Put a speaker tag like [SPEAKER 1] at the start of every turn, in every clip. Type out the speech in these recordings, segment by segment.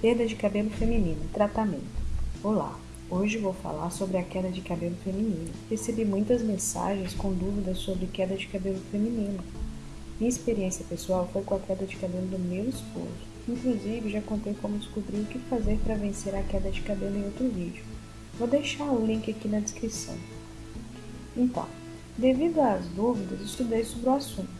[SPEAKER 1] Perda de cabelo feminino, tratamento. Olá, hoje vou falar sobre a queda de cabelo feminino. Recebi muitas mensagens com dúvidas sobre queda de cabelo feminino. Minha experiência pessoal foi com a queda de cabelo do meu esposo. Inclusive, já contei como descobrir o que fazer para vencer a queda de cabelo em outro vídeo. Vou deixar o link aqui na descrição. Então, devido às dúvidas, estudei sobre o assunto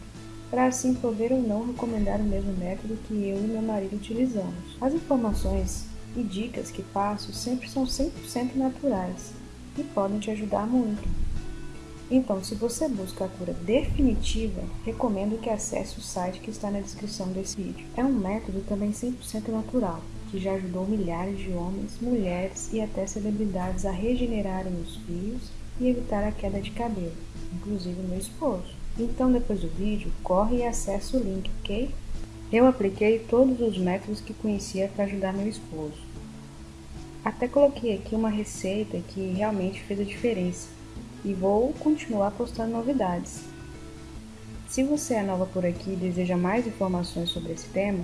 [SPEAKER 1] para assim poder ou não recomendar o mesmo método que eu e meu marido utilizamos. As informações e dicas que passo sempre são 100% naturais e podem te ajudar muito. Então, se você busca a cura definitiva, recomendo que acesse o site que está na descrição desse vídeo. É um método também 100% natural, que já ajudou milhares de homens, mulheres e até celebridades a regenerarem os fios e evitar a queda de cabelo, inclusive meu esposo. Então, depois do vídeo, corre e acessa o link, ok? Eu apliquei todos os métodos que conhecia para ajudar meu esposo. Até coloquei aqui uma receita que realmente fez a diferença e vou continuar postando novidades. Se você é nova por aqui e deseja mais informações sobre esse tema,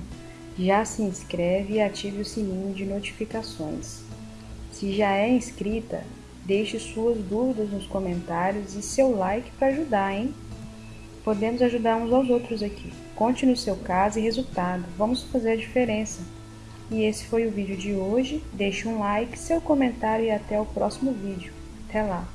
[SPEAKER 1] já se inscreve e ative o sininho de notificações. Se já é inscrita, deixe suas dúvidas nos comentários e seu like para ajudar, hein? Podemos ajudar uns aos outros aqui. Conte no seu caso e resultado. Vamos fazer a diferença. E esse foi o vídeo de hoje. Deixe um like, seu comentário e até o próximo vídeo. Até lá!